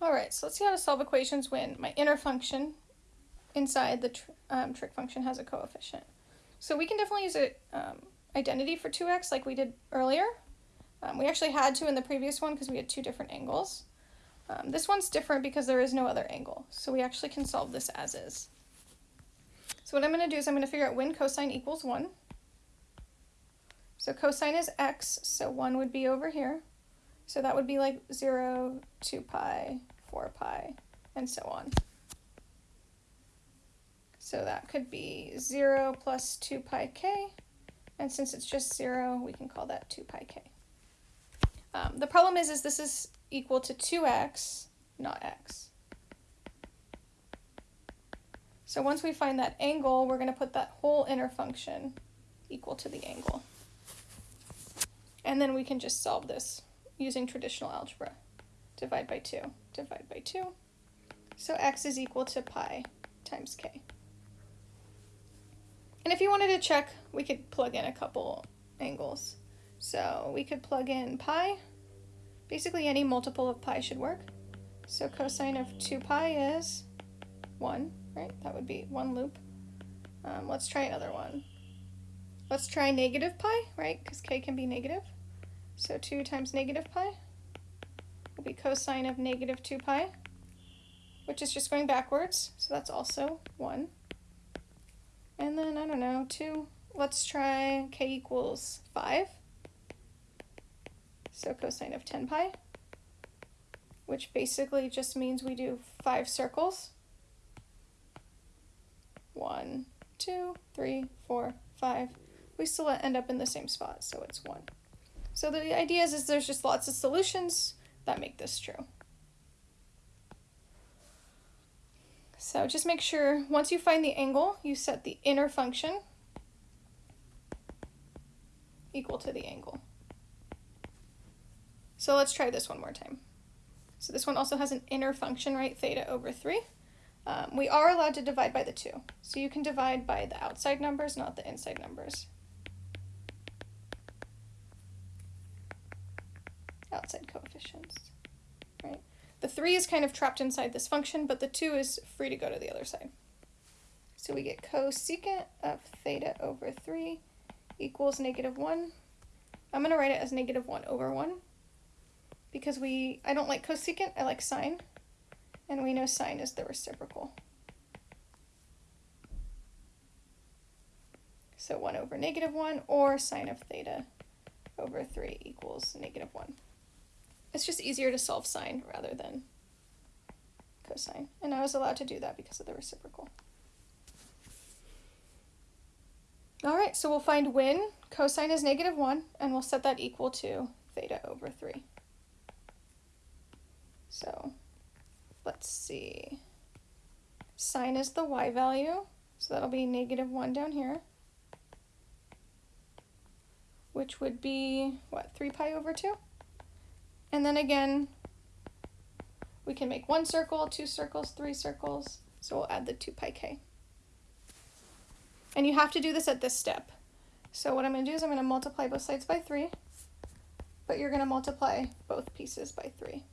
Alright, so let's see how to solve equations when my inner function inside the tr um, trig function has a coefficient. So we can definitely use an um, identity for 2x like we did earlier. Um, we actually had to in the previous one because we had two different angles. Um, this one's different because there is no other angle, so we actually can solve this as is. So what I'm going to do is I'm going to figure out when cosine equals 1. So cosine is x, so 1 would be over here. So that would be like 0, 2 pi, 4 pi, and so on. So that could be 0 plus 2 pi k, and since it's just 0, we can call that 2 pi k. Um, the problem is, is this is equal to 2x, not x. So once we find that angle, we're going to put that whole inner function equal to the angle. And then we can just solve this using traditional algebra. Divide by 2, divide by 2. So x is equal to pi times k. And if you wanted to check, we could plug in a couple angles. So we could plug in pi. Basically any multiple of pi should work. So cosine of 2 pi is 1, right? That would be one loop. Um, let's try another one. Let's try negative pi, right? Because k can be negative. So 2 times negative pi will be cosine of negative 2 pi, which is just going backwards, so that's also 1. And then, I don't know, 2. Let's try k equals 5. So cosine of 10 pi, which basically just means we do 5 circles. 1, 2, 3, 4, 5. We still end up in the same spot, so it's 1. So the idea is, is there's just lots of solutions that make this true. So just make sure once you find the angle, you set the inner function equal to the angle. So let's try this one more time. So this one also has an inner function, right? Theta over 3. Um, we are allowed to divide by the 2. So you can divide by the outside numbers, not the inside numbers. Outside coefficients, right? The 3 is kind of trapped inside this function, but the 2 is free to go to the other side. So we get cosecant of theta over 3 equals negative 1. I'm going to write it as negative 1 over 1 because we I don't like cosecant, I like sine, and we know sine is the reciprocal. So 1 over negative 1 or sine of theta over 3 equals negative 1. It's just easier to solve sine rather than cosine. And I was allowed to do that because of the reciprocal. All right, so we'll find when cosine is negative 1, and we'll set that equal to theta over 3. So let's see. Sine is the y value, so that'll be negative 1 down here, which would be, what, 3 pi over 2? And then again, we can make one circle, two circles, three circles. So we'll add the 2 pi k. And you have to do this at this step. So what I'm going to do is I'm going to multiply both sides by 3, but you're going to multiply both pieces by 3.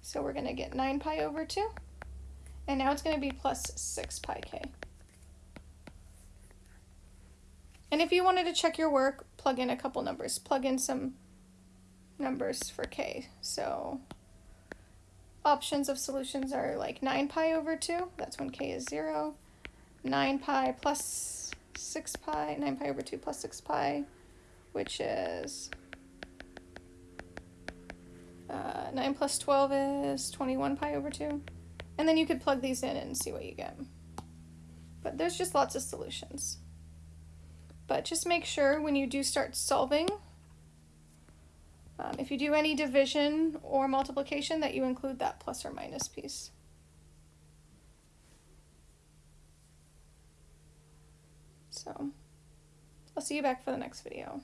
So we're going to get 9 pi over 2, and now it's going to be plus 6 pi k. And if you wanted to check your work, plug in a couple numbers. Plug in some numbers for k. So options of solutions are like 9 pi over 2, that's when k is 0, 9 pi plus 6 pi, 9 pi over 2 plus 6 pi, which is uh, 9 plus 12 is 21 pi over 2. And then you could plug these in and see what you get. But there's just lots of solutions. But just make sure when you do start solving um, if you do any division or multiplication that you include that plus or minus piece. So I'll see you back for the next video.